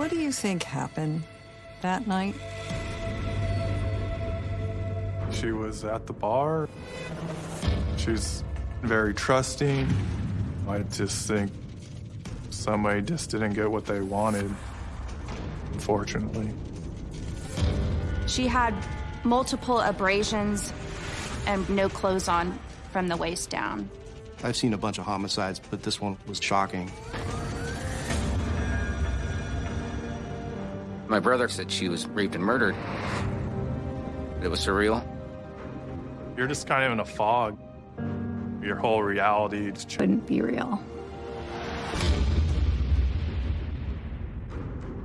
What do you think happened that night? She was at the bar. She's very trusting. I just think somebody just didn't get what they wanted, unfortunately. She had multiple abrasions and no clothes on from the waist down. I've seen a bunch of homicides, but this one was shocking. My brother said she was raped and murdered. It was surreal. You're just kind of in a fog. Your whole reality just Couldn't be real.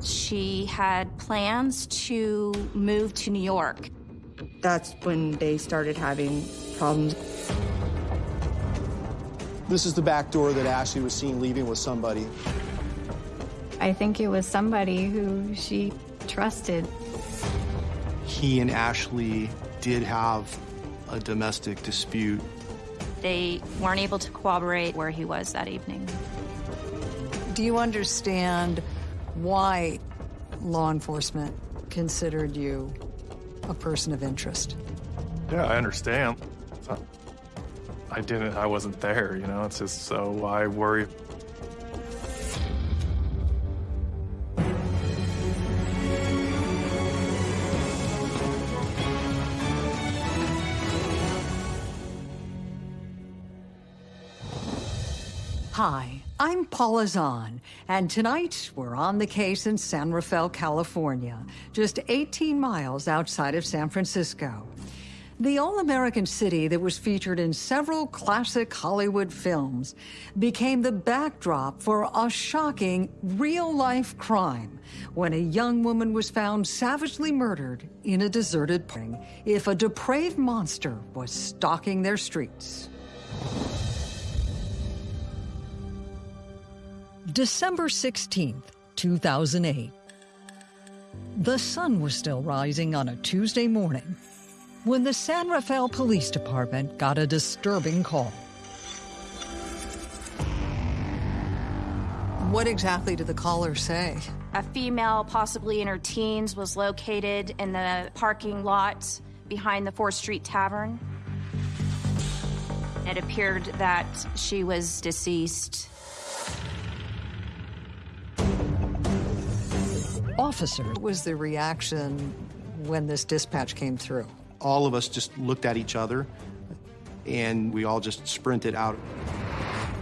She had plans to move to New York. That's when they started having problems. This is the back door that Ashley was seen leaving with somebody. I think it was somebody who she trusted. He and Ashley did have a domestic dispute. They weren't able to corroborate where he was that evening. Do you understand why law enforcement considered you a person of interest? Yeah, I understand. I didn't, I wasn't there, you know, it's just so I worry. Hi, I'm Paula Zahn, and tonight we're on the case in San Rafael, California, just 18 miles outside of San Francisco. The all-American city that was featured in several classic Hollywood films became the backdrop for a shocking real-life crime when a young woman was found savagely murdered in a deserted park if a depraved monster was stalking their streets. December 16th, 2008. The sun was still rising on a Tuesday morning when the San Rafael Police Department got a disturbing call. What exactly did the caller say? A female, possibly in her teens, was located in the parking lot behind the 4th Street Tavern. It appeared that she was deceased. Officer, what was the reaction when this dispatch came through? All of us just looked at each other and we all just sprinted out.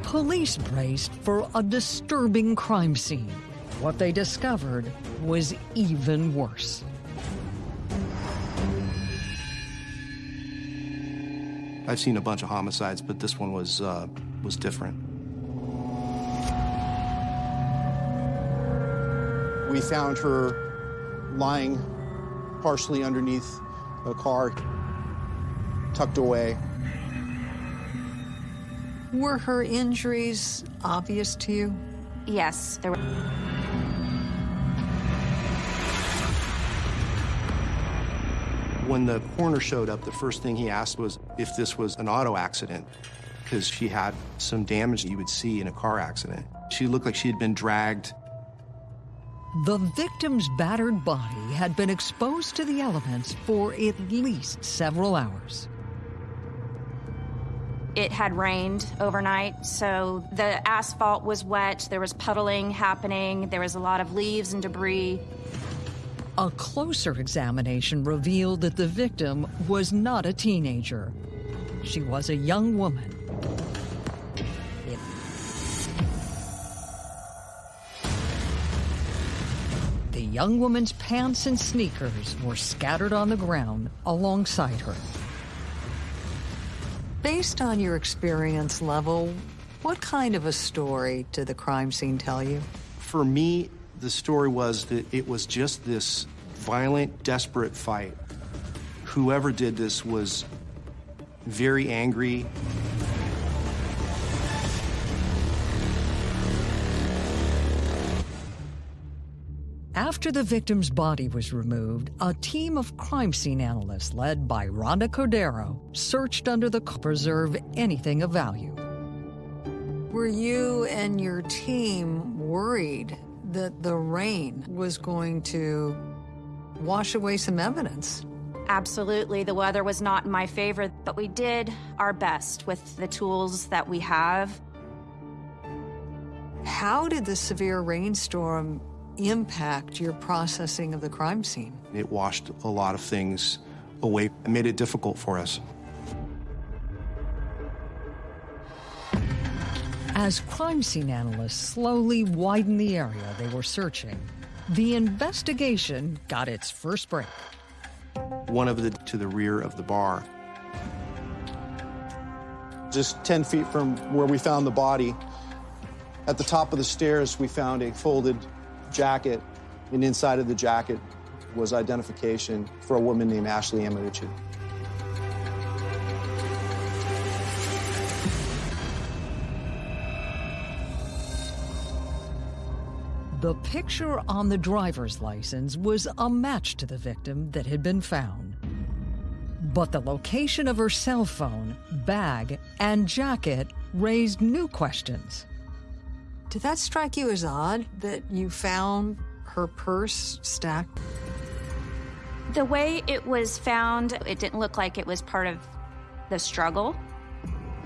Police braced for a disturbing crime scene. What they discovered was even worse. I've seen a bunch of homicides, but this one was uh, was different. We found her lying partially underneath a car, tucked away. Were her injuries obvious to you? Yes, there were. When the coroner showed up, the first thing he asked was if this was an auto accident, because she had some damage that you would see in a car accident. She looked like she had been dragged. The victim's battered body had been exposed to the elements for at least several hours. It had rained overnight, so the asphalt was wet. There was puddling happening. There was a lot of leaves and debris. A closer examination revealed that the victim was not a teenager. She was a young woman. Young woman's pants and sneakers were scattered on the ground alongside her. Based on your experience level, what kind of a story did the crime scene tell you? For me, the story was that it was just this violent, desperate fight. Whoever did this was very angry. After the victim's body was removed, a team of crime scene analysts led by Rhonda Cordero searched under the to preserve anything of value. Were you and your team worried that the rain was going to wash away some evidence. Absolutely. The weather was not in my favor, but we did our best with the tools that we have. How did the severe rainstorm impact your processing of the crime scene? It washed a lot of things away and made it difficult for us. As crime scene analysts slowly widened the area they were searching, the investigation got its first break. One of the to the rear of the bar. Just 10 feet from where we found the body, at the top of the stairs, we found a folded jacket, and inside of the jacket was identification for a woman named Ashley Yamauchi. The picture on the driver's license was a match to the victim that had been found. But the location of her cell phone, bag, and jacket raised new questions. Did that strike you as odd that you found her purse stacked? The way it was found, it didn't look like it was part of the struggle.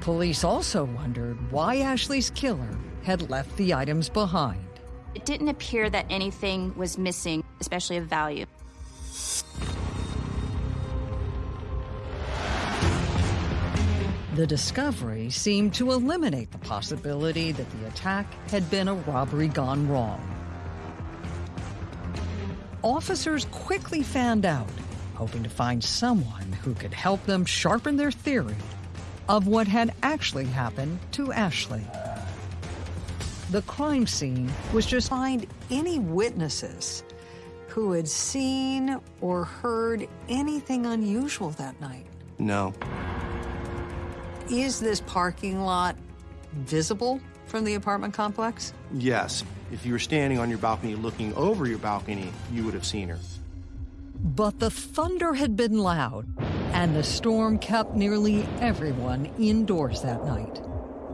Police also wondered why Ashley's killer had left the items behind. It didn't appear that anything was missing, especially of value. The discovery seemed to eliminate the possibility that the attack had been a robbery gone wrong. Officers quickly fanned out, hoping to find someone who could help them sharpen their theory of what had actually happened to Ashley. The crime scene was just find any witnesses who had seen or heard anything unusual that night. No. Is this parking lot visible from the apartment complex? Yes. If you were standing on your balcony looking over your balcony, you would have seen her. But the thunder had been loud, and the storm kept nearly everyone indoors that night.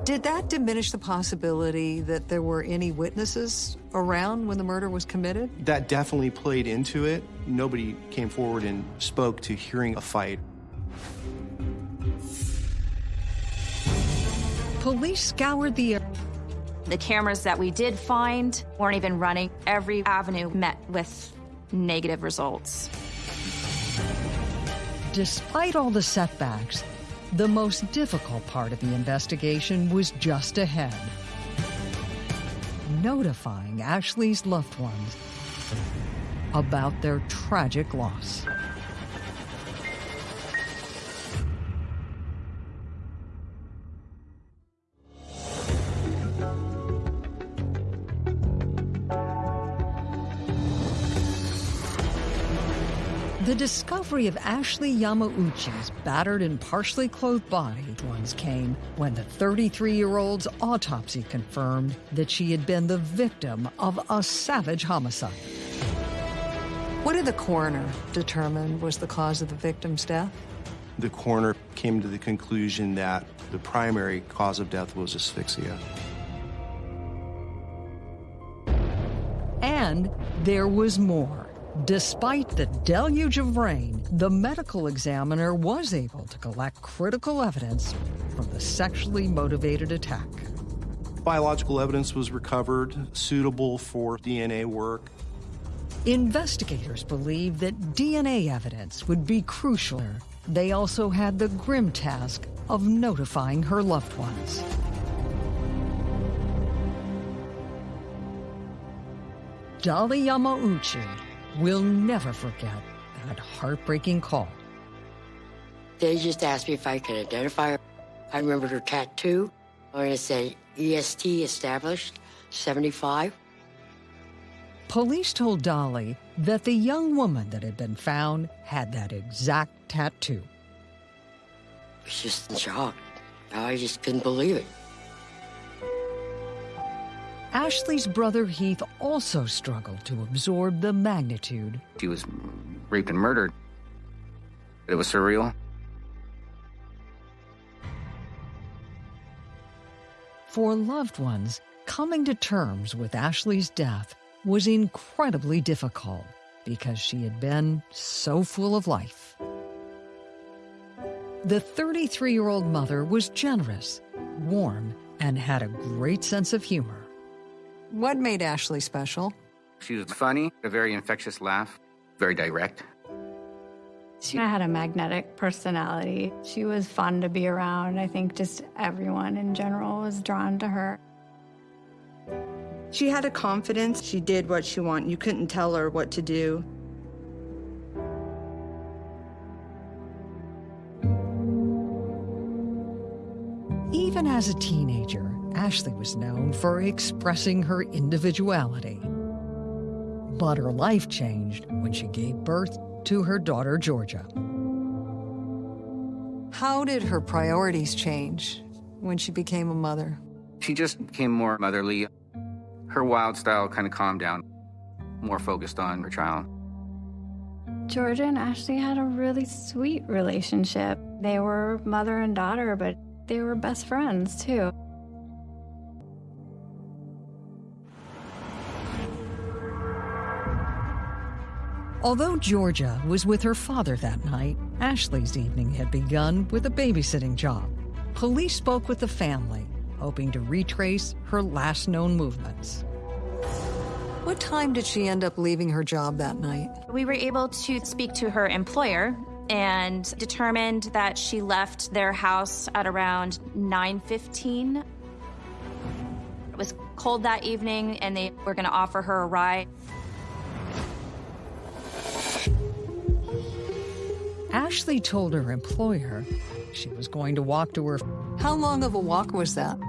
Did that diminish the possibility that there were any witnesses around when the murder was committed? That definitely played into it. Nobody came forward and spoke to hearing a fight. Police scoured the area. The cameras that we did find weren't even running. Every avenue met with negative results. Despite all the setbacks, the most difficult part of the investigation was just ahead. Notifying Ashley's loved ones about their tragic loss. The discovery of Ashley Yamauchi's battered and partially clothed body once came when the 33-year-old's autopsy confirmed that she had been the victim of a savage homicide. What did the coroner determine was the cause of the victim's death? The coroner came to the conclusion that the primary cause of death was asphyxia. And there was more. Despite the deluge of rain, the medical examiner was able to collect critical evidence from the sexually motivated attack. Biological evidence was recovered suitable for DNA work. Investigators believe that DNA evidence would be crucial. They also had the grim task of notifying her loved ones. Dolly Yamauchi will never forget that heartbreaking call. They just asked me if I could identify her. I remembered her tattoo where it said EST established 75. Police told Dolly that the young woman that had been found had that exact tattoo. I was just in shock. I just couldn't believe it. Ashley's brother Heath also struggled to absorb the magnitude. She was raped and murdered. It was surreal. For loved ones, coming to terms with Ashley's death was incredibly difficult because she had been so full of life. The 33 year old mother was generous, warm, and had a great sense of humor. What made Ashley special? She was funny, a very infectious laugh, very direct. She had a magnetic personality. She was fun to be around. I think just everyone in general was drawn to her. She had a confidence. She did what she wanted. You couldn't tell her what to do. Even as a teenager, Ashley was known for expressing her individuality. But her life changed when she gave birth to her daughter, Georgia. How did her priorities change when she became a mother? She just became more motherly. Her wild style kind of calmed down, more focused on her child. Georgia and Ashley had a really sweet relationship. They were mother and daughter, but they were best friends too. Although Georgia was with her father that night, Ashley's evening had begun with a babysitting job. Police spoke with the family, hoping to retrace her last known movements. What time did she end up leaving her job that night? We were able to speak to her employer and determined that she left their house at around 9:15. It was cold that evening and they were going to offer her a ride. Ashley told her employer she was going to walk to her. How long of a walk was that?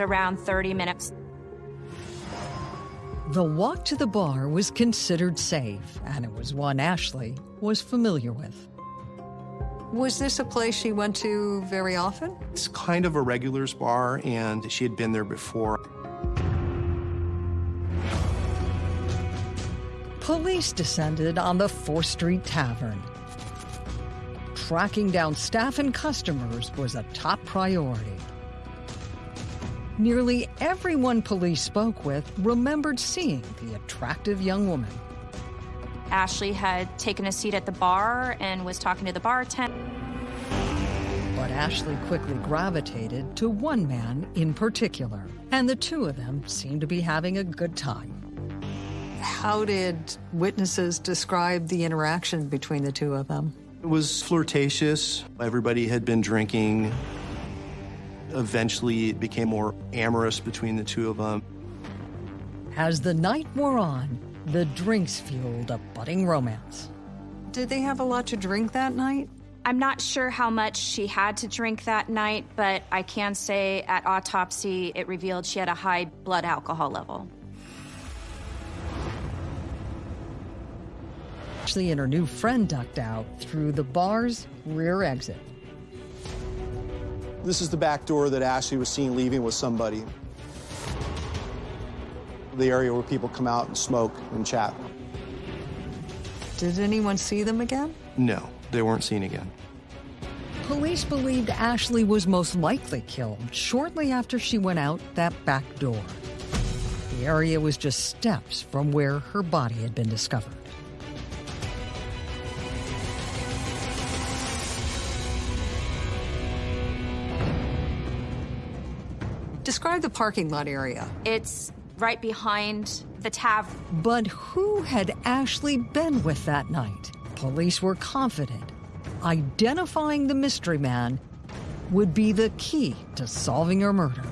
Around 30 minutes. The walk to the bar was considered safe, and it was one Ashley was familiar with. Was this a place she went to very often? It's kind of a regulars bar, and she had been there before. Police descended on the 4th Street Tavern. Tracking down staff and customers was a top priority. Nearly everyone police spoke with remembered seeing the attractive young woman. Ashley had taken a seat at the bar and was talking to the bartender. But Ashley quickly gravitated to one man in particular, and the two of them seemed to be having a good time. How did witnesses describe the interaction between the two of them? It was flirtatious. Everybody had been drinking. Eventually, it became more amorous between the two of them. As the night wore on, the drinks fueled a budding romance. Did they have a lot to drink that night? I'm not sure how much she had to drink that night, but I can say at autopsy it revealed she had a high blood alcohol level. Ashley and her new friend ducked out through the bar's rear exit. This is the back door that Ashley was seen leaving with somebody. The area where people come out and smoke and chat. Did anyone see them again? No, they weren't seen again. Police believed Ashley was most likely killed shortly after she went out that back door. The area was just steps from where her body had been discovered. Describe the parking lot area. It's right behind the tavern. But who had Ashley been with that night? Police were confident identifying the mystery man would be the key to solving her murder.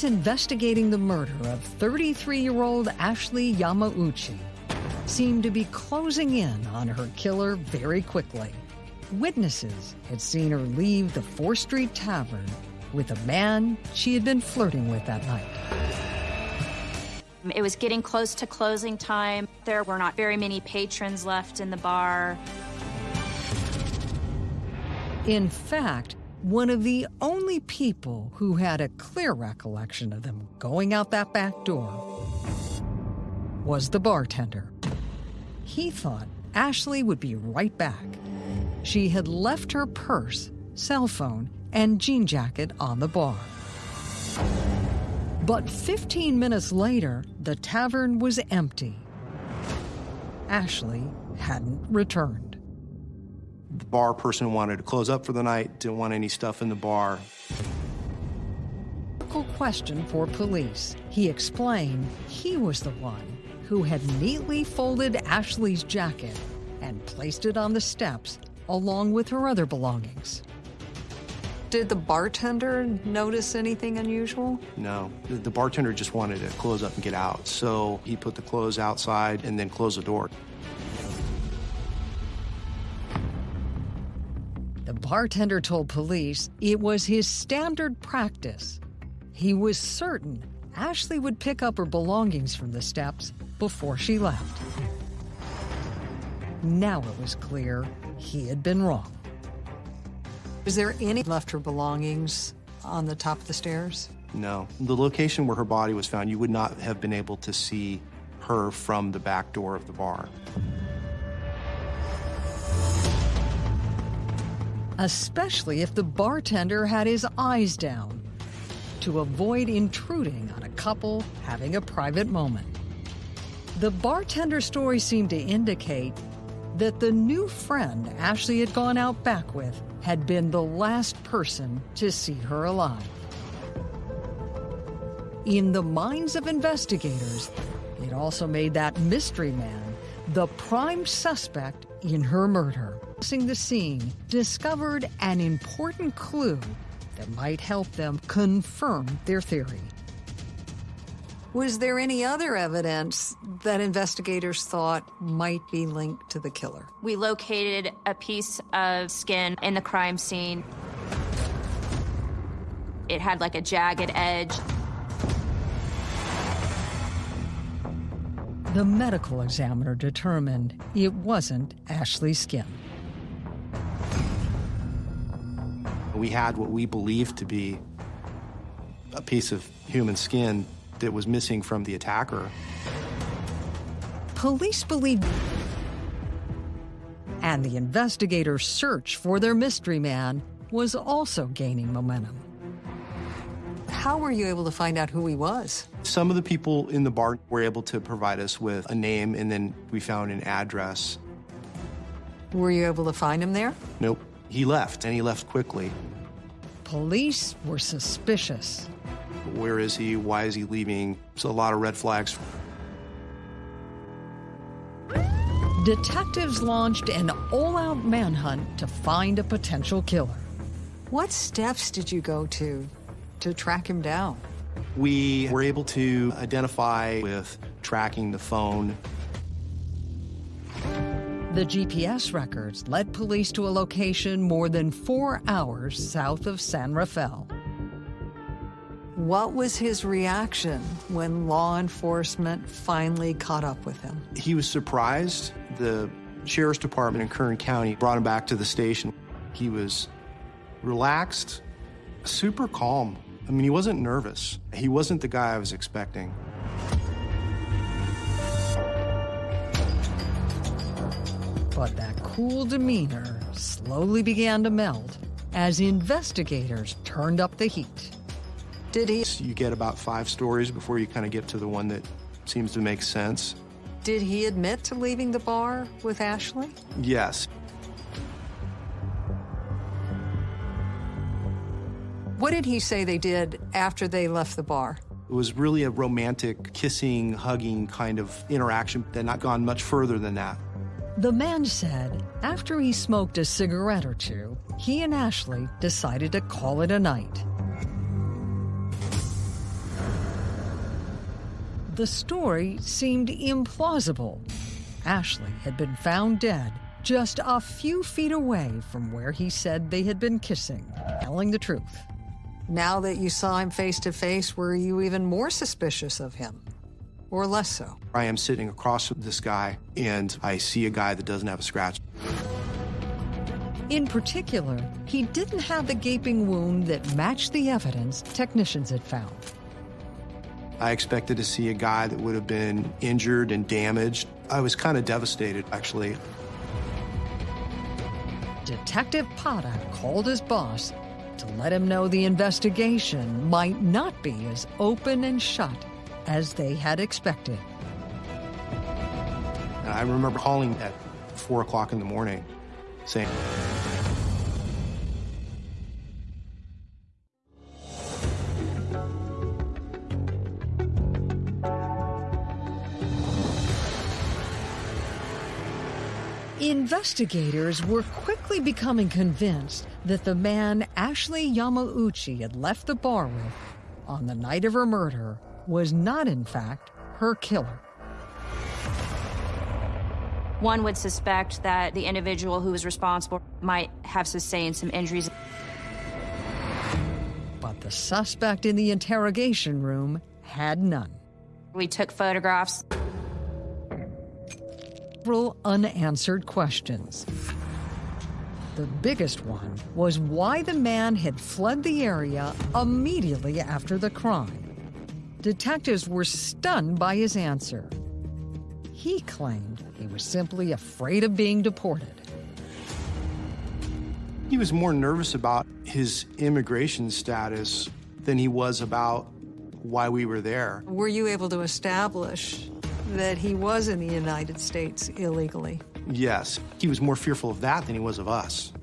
Police investigating the murder of 33 year old Ashley Yamauchi seemed to be closing in on her killer very quickly. Witnesses had seen her leave the 4th Street Tavern with a man she had been flirting with that night. It was getting close to closing time. There were not very many patrons left in the bar. In fact, one of the only people who had a clear recollection of them going out that back door was the bartender. he thought Ashley would be right back. She had left her purse, cell phone, and jean jacket on the bar. But 15 minutes later, the tavern was empty. Ashley hadn't returned. The bar person wanted to close up for the night, didn't want any stuff in the bar. Question for police. He explained he was the one who had neatly folded Ashley's jacket and placed it on the steps along with her other belongings. Did the bartender notice anything unusual? No. The, the bartender just wanted to close up and get out. So he put the clothes outside and then closed the door. The bartender told police it was his standard practice. He was certain Ashley would pick up her belongings from the steps before she left. Now it was clear he had been wrong. Is there any left her belongings on the top of the stairs? No. The location where her body was found, you would not have been able to see her from the back door of the bar. Especially if the bartender had his eyes down to avoid intruding on a couple having a private moment. The bartender story seemed to indicate that the new friend Ashley had gone out back with had been the last person to see her alive. In the minds of investigators, it also made that mystery man the prime suspect in her murder. Crossing the scene discovered an important clue that might help them confirm their theory. Was there any other evidence that investigators thought might be linked to the killer? We located a piece of skin in the crime scene. It had like a jagged edge. The medical examiner determined it wasn't Ashley's skin. We had what we believed to be a piece of human skin that was missing from the attacker. Police believe, and the investigators' search for their mystery man was also gaining momentum. How were you able to find out who he was? Some of the people in the bar were able to provide us with a name, and then we found an address. Were you able to find him there? Nope. He left, and he left quickly. Police were suspicious. Where is he? Why is he leaving? It's a lot of red flags. Detectives launched an all out manhunt to find a potential killer. What steps did you go to to track him down? We were able to identify with tracking the phone. The GPS records led police to a location more than four hours south of San Rafael. What was his reaction when law enforcement finally caught up with him? He was surprised. The sheriff's department in Kern County brought him back to the station. He was relaxed, super calm. I mean, he wasn't nervous. He wasn't the guy I was expecting. But that cool demeanor slowly began to melt as investigators turned up the heat. Did he? You get about five stories before you kind of get to the one that seems to make sense. Did he admit to leaving the bar with Ashley? Yes. What did he say they did after they left the bar? It was really a romantic, kissing, hugging kind of interaction that not gone much further than that. The man said after he smoked a cigarette or two, he and Ashley decided to call it a night. The story seemed implausible. Ashley had been found dead just a few feet away from where he said they had been kissing, telling the truth. Now that you saw him face to face, were you even more suspicious of him? Or less so? I am sitting across from this guy, and I see a guy that doesn't have a scratch. In particular, he didn't have the gaping wound that matched the evidence technicians had found. I expected to see a guy that would have been injured and damaged. I was kind of devastated, actually. Detective Potta called his boss to let him know the investigation might not be as open and shut as they had expected. I remember calling at 4 o'clock in the morning saying, Investigators were quickly becoming convinced that the man Ashley Yamauchi had left the bar with on the night of her murder was not, in fact, her killer. One would suspect that the individual who was responsible might have sustained some injuries. But the suspect in the interrogation room had none. We took photographs. Several unanswered questions. The biggest one was why the man had fled the area immediately after the crime. Detectives were stunned by his answer. He claimed he was simply afraid of being deported. He was more nervous about his immigration status than he was about why we were there. Were you able to establish that he was in the United States illegally? Yes, he was more fearful of that than he was of us.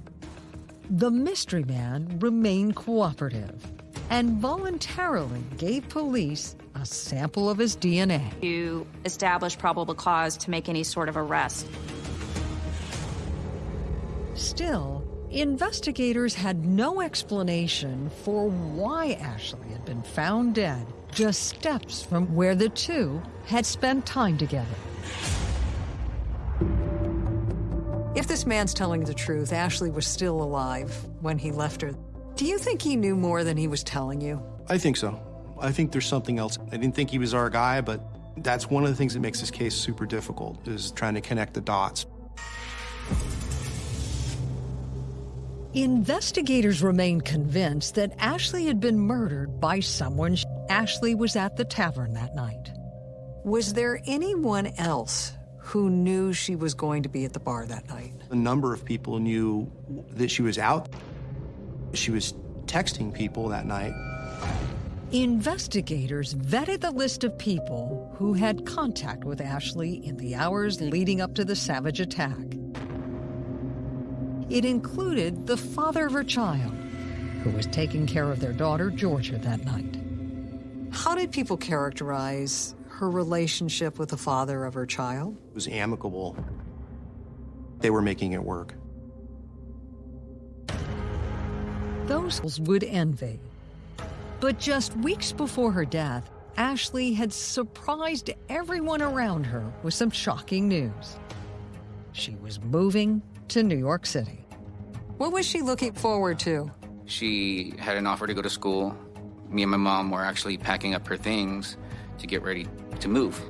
The mystery man remained cooperative and voluntarily gave police a sample of his DNA. To establish probable cause to make any sort of arrest. Still, investigators had no explanation for why Ashley had been found dead just steps from where the two had spent time together. If this man's telling the truth, Ashley was still alive when he left her. Do you think he knew more than he was telling you? I think so. I think there's something else. I didn't think he was our guy, but that's one of the things that makes this case super difficult, is trying to connect the dots. Investigators remain convinced that Ashley had been murdered by someone. Ashley was at the tavern that night. Was there anyone else who knew she was going to be at the bar that night? A number of people knew that she was out. She was texting people that night. Investigators vetted the list of people who had contact with Ashley in the hours leading up to the savage attack. It included the father of her child, who was taking care of their daughter, Georgia, that night. How did people characterize her relationship with the father of her child? It was amicable. They were making it work. Those would envy. But just weeks before her death, Ashley had surprised everyone around her with some shocking news. She was moving to New York City. What was she looking forward to? She had an offer to go to school. Me and my mom were actually packing up her things to get ready to move.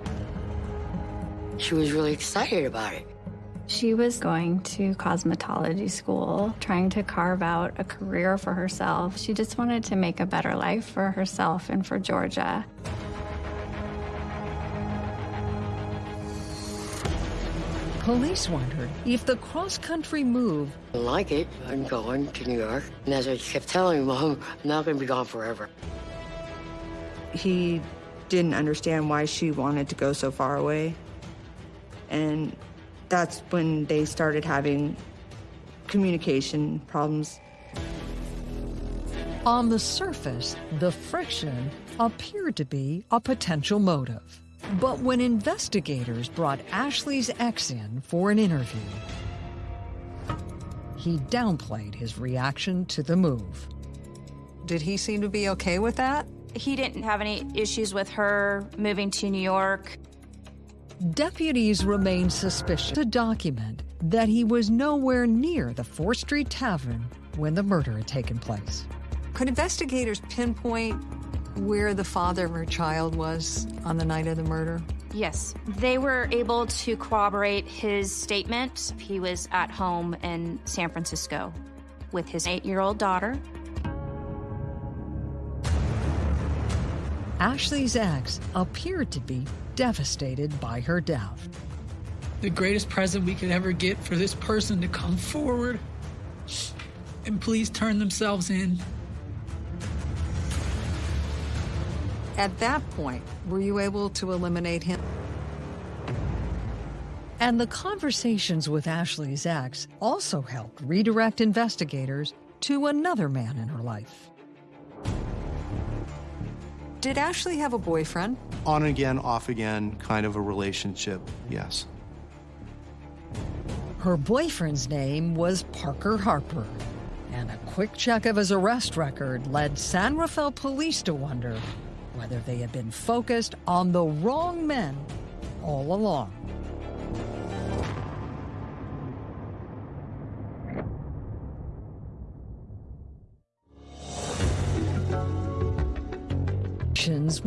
She was really excited about it. She was going to cosmetology school, trying to carve out a career for herself. She just wanted to make a better life for herself and for Georgia. Police wondered if the cross-country move I like it. I'm going to New York. And as I kept telling Mom, I'm not going to be gone forever. He didn't understand why she wanted to go so far away. And that's when they started having communication problems. On the surface, the friction appeared to be a potential motive. But when investigators brought Ashley's ex in for an interview, he downplayed his reaction to the move. Did he seem to be okay with that? He didn't have any issues with her moving to New York. Deputies remained suspicious to document that he was nowhere near the 4th Street Tavern when the murder had taken place. Could investigators pinpoint where the father of her child was on the night of the murder? Yes, they were able to corroborate his statement. He was at home in San Francisco with his eight year old daughter. Ashley's ex appeared to be devastated by her death. The greatest present we could ever get for this person to come forward and please turn themselves in. At that point, were you able to eliminate him? And the conversations with Ashley's ex also helped redirect investigators to another man in her life. Did Ashley have a boyfriend? On again, off again, kind of a relationship, yes. Her boyfriend's name was Parker Harper, and a quick check of his arrest record led San Rafael police to wonder whether they had been focused on the wrong men all along.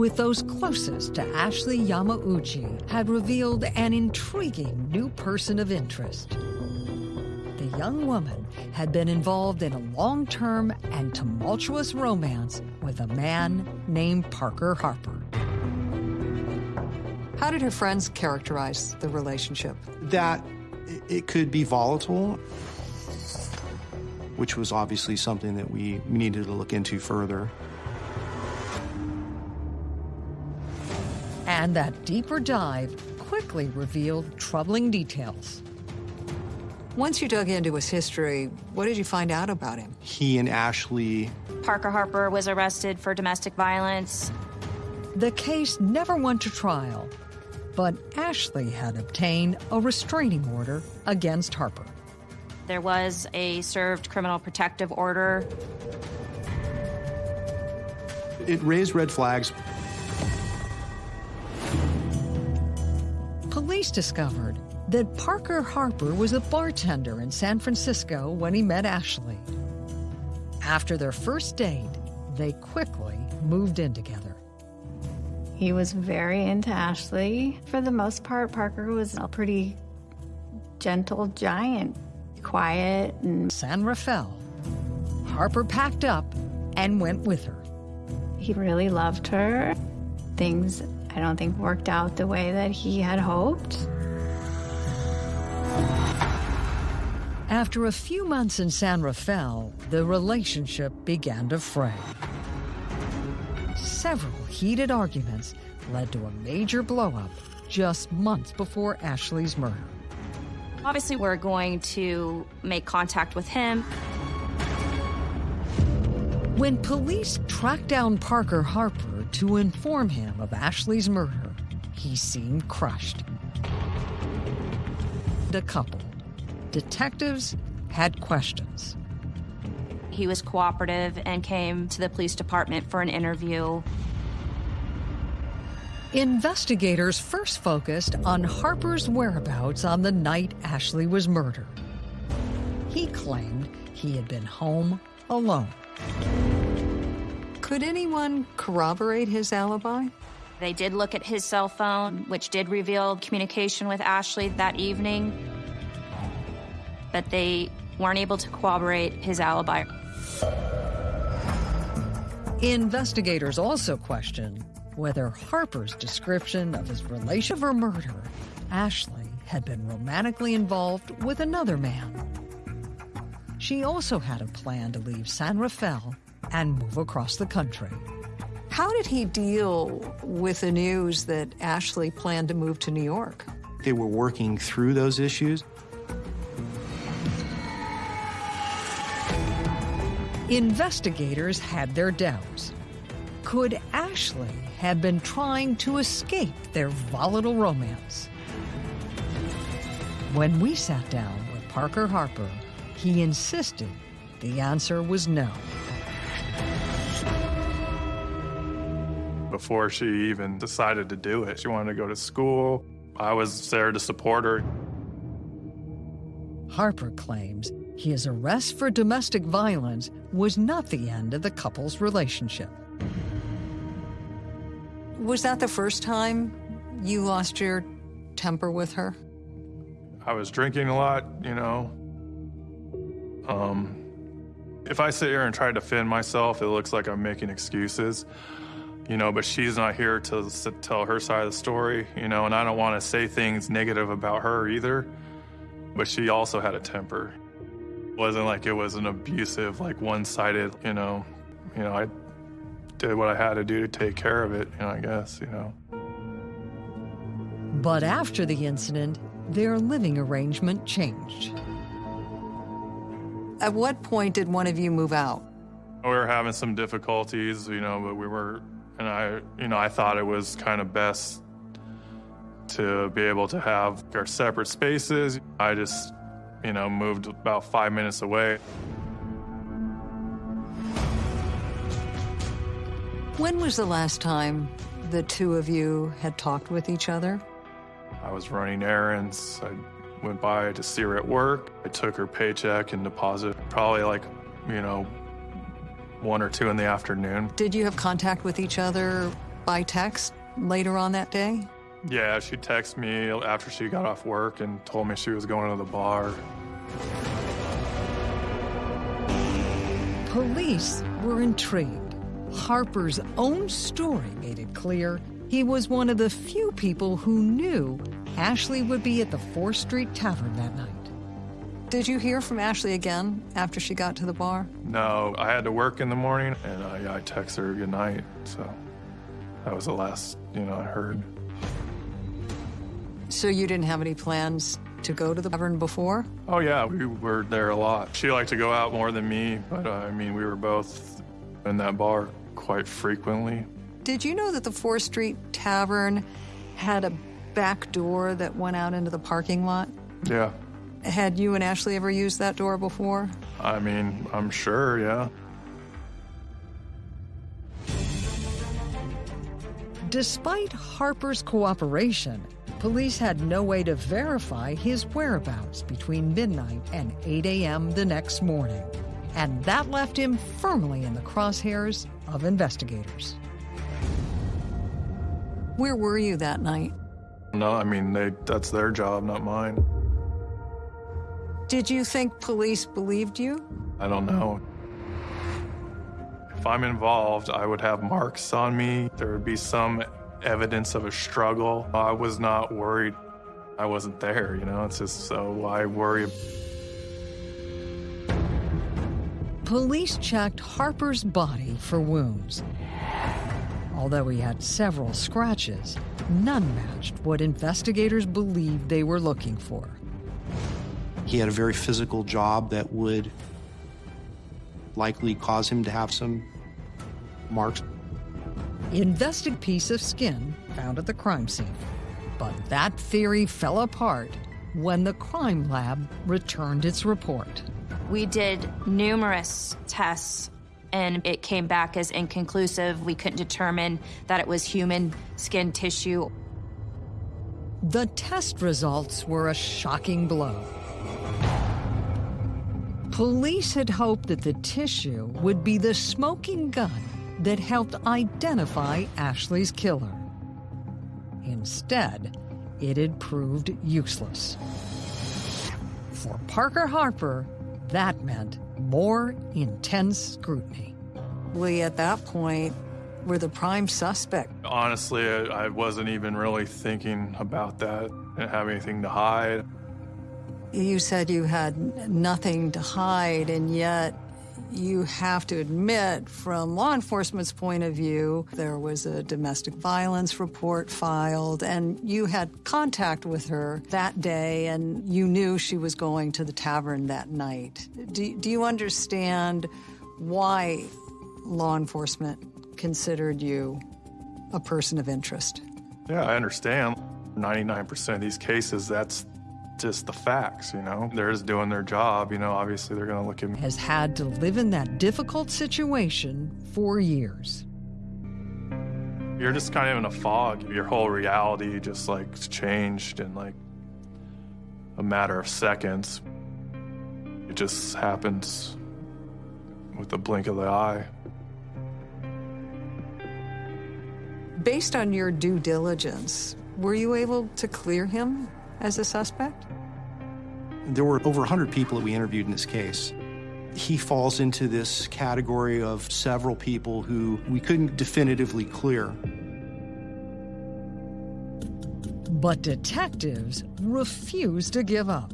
With those closest to Ashley Yamauchi had revealed an intriguing new person of interest. The young woman had been involved in a long-term and tumultuous romance with a man named Parker Harper. How did her friends characterize the relationship? That it could be volatile, which was obviously something that we needed to look into further. And that deeper dive quickly revealed troubling details. Once you dug into his history, what did you find out about him? He and Ashley. Parker Harper was arrested for domestic violence. The case never went to trial, but Ashley had obtained a restraining order against Harper. There was a served criminal protective order. It raised red flags. Police discovered that Parker Harper was a bartender in San Francisco when he met Ashley. After their first date, they quickly moved in together. He was very into Ashley. For the most part, Parker was a pretty gentle giant, quiet and... San Rafael. Harper packed up and went with her. He really loved her. Things I don't think worked out the way that he had hoped. After a few months in San Rafael, the relationship began to fray. Several heated arguments led to a major blowup just months before Ashley's murder. Obviously, we're going to make contact with him. When police tracked down Parker Harper, to inform him of Ashley's murder, he seemed crushed. The couple, detectives, had questions. He was cooperative and came to the police department for an interview. Investigators first focused on Harper's whereabouts on the night Ashley was murdered. He claimed he had been home alone. Could anyone corroborate his alibi? They did look at his cell phone, which did reveal communication with Ashley that evening, but they weren't able to corroborate his alibi. Investigators also questioned whether Harper's description of his relation or murder, Ashley, had been romantically involved with another man. She also had a plan to leave San Rafael and move across the country. How did he deal with the news that Ashley planned to move to New York? They were working through those issues. Investigators had their doubts. Could Ashley have been trying to escape their volatile romance? When we sat down with Parker Harper, he insisted the answer was no. Before she even decided to do it. She wanted to go to school. I was there to support her. Harper claims his arrest for domestic violence was not the end of the couple's relationship. Was that the first time you lost your temper with her? I was drinking a lot, you know. Um, if I sit here and try to defend myself, it looks like I'm making excuses you know, but she's not here to s- tell her side of the story, you know, and I don't want to say things negative about her either. But she also had a temper. It wasn't like it was an abusive, like one-sided, you know. You know, I did what I had to do to take care of it, you know, I guess, you know. But after the incident, their living arrangement changed. At what point did one of you move out? We were having some difficulties, you know, but we were, and I, you know, I thought it was kind of best to be able to have our separate spaces. I just, you know, moved about five minutes away. When was the last time the two of you had talked with each other? I was running errands. I went by to see her at work. I took her paycheck and deposited probably like, you know, one or two in the afternoon. Did you have contact with each other by text later on that day? Yeah, she texted me after she got off work and told me she was going to the bar. Police were intrigued. Harper's own story made it clear he was one of the few people who knew Ashley would be at the 4th Street Tavern that night. Did you hear from Ashley again after she got to the bar? No, I had to work in the morning, and I, I texted her good night. So that was the last, you know, I heard. So you didn't have any plans to go to the tavern before? Oh yeah, we were there a lot. She liked to go out more than me, but uh, I mean, we were both in that bar quite frequently. Did you know that the 4th Street Tavern had a back door that went out into the parking lot? Yeah, Had you and Ashley ever used that door before? I mean, I'm sure, yeah. Despite Harper's cooperation, police had no way to verify his whereabouts between midnight and 8 a.m. the next morning. And that left him firmly in the crosshairs of investigators. Where were you that night? No, I mean, they that's their job, not mine. Did you think police believed you? I don't know. If I'm involved, I would have marks on me. There would be some evidence of a struggle. I was not worried. I wasn't there, you know? It's just so why worry? Police checked Harper's body for wounds. Although he had several scratches, none matched what investigators believed they were looking for. He had a very physical job that would likely cause him to have some marks. Invested piece of skin found at the crime scene. But that theory fell apart when the crime lab returned its report. We did numerous tests and it came back as inconclusive. We couldn't determine that it was human skin tissue. The test results were a shocking blow. Police had hoped that the tissue would be the smoking gun that helped identify Ashley's killer. Instead, it had proved useless. For Parker Harper, that meant more intense scrutiny. We, at that point, were the prime suspect. Honestly, I, I wasn't even really thinking about that. Didn't have anything to hide. You said you had nothing to hide, and yet you have to admit, from law enforcement's point of view, there was a domestic violence report filed, and you had contact with her that day, and you knew she was going to the tavern that night. Do, do you understand why law enforcement considered you a person of interest? Yeah, I understand. 99% of these cases, that's just the facts, you know? They're just doing their job, you know? Obviously, they're gonna look at me. Has had to live in that difficult situation for years. You're just kind of in a fog. Your whole reality just like changed in like a matter of seconds. It just happens with the blink of the eye. Based on your due diligence, were you able to clear him as a suspect? There were over 100 people that we interviewed in this case. He falls into this category of several people who we couldn't definitively clear. But detectives refuse to give up.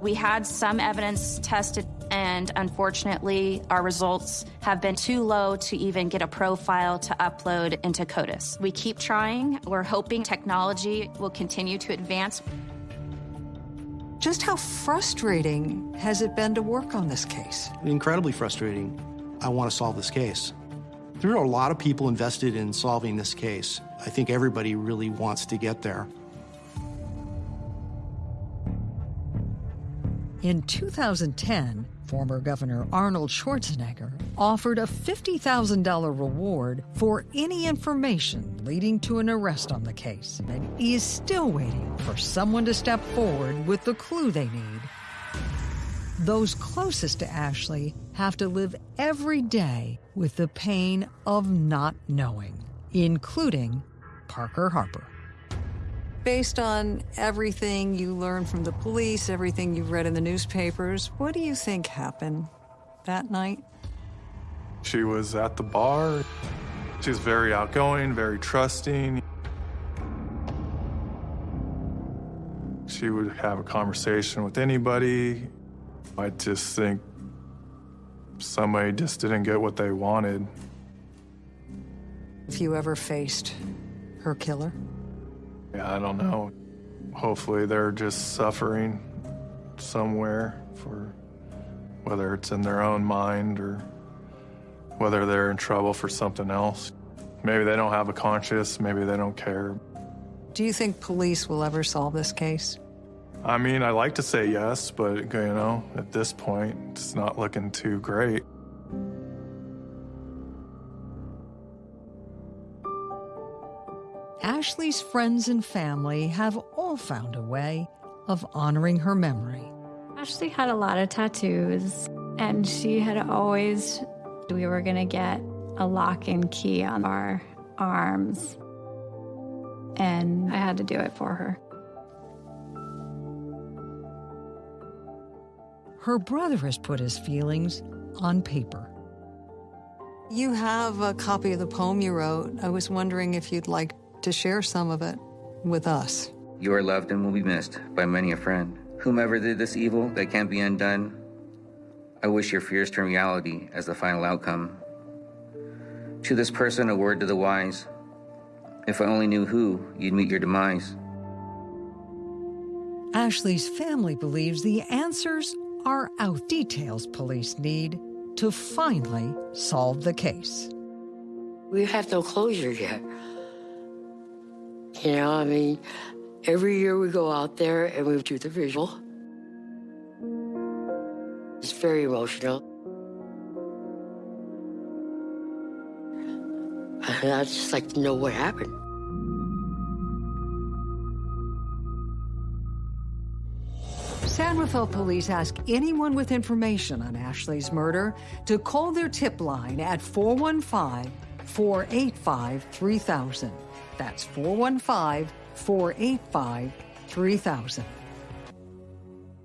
We had some evidence tested, and unfortunately, our results have been too low to even get a profile to upload into CODIS. We keep trying. We're hoping technology will continue to advance. Just how frustrating has it been to work on this case? Incredibly frustrating. I want to solve this case. There are a lot of people invested in solving this case. I think everybody really wants to get there. In 2010, former Governor Arnold Schwarzenegger offered a $50,000 reward for any information leading to an arrest on the case, and he is still waiting for someone to step forward with the clue they need. Those closest to Ashley have to live every day with the pain of not knowing, including Parker Harper. Based on everything you learned from the police, everything you've read in the newspapers, what do you think happened that night? She was at the bar. She's very outgoing, very trusting. She would have a conversation with anybody. I just think somebody just didn't get what they wanted. Have you ever faced her killer? Yeah, I don't know. Hopefully they're just suffering somewhere for whether it's in their own mind or whether they're in trouble for something else. Maybe they don't have a conscience, maybe they don't care. Do you think police will ever solve this case? I mean, I like to say yes, but you know, at this point, it's not looking too great. Ashley's friends and family have all found a way of honoring her memory. Ashley had a lot of tattoos, and she had always, we were going to get a lock and key on our arms, and I had to do it for her. Her brother has put his feelings on paper. You have a copy of the poem you wrote. I was wondering if you'd like to share some of it with us. You are loved and will be missed by many a friend. Whomever did this evil that can't be undone, I wish your fears turn reality as the final outcome. To this person, a word to the wise. If I only knew who, you'd meet your demise. Ashley's family believes the answers are out. Details police need to finally solve the case. We have no closure yet. You know, I mean, every year we go out there and we do the visual. It's very emotional. And I'd just like to know what happened. San Rafael police ask anyone with information on Ashley's murder to call their tip line at 415 485 3000. That's 415 485 3000.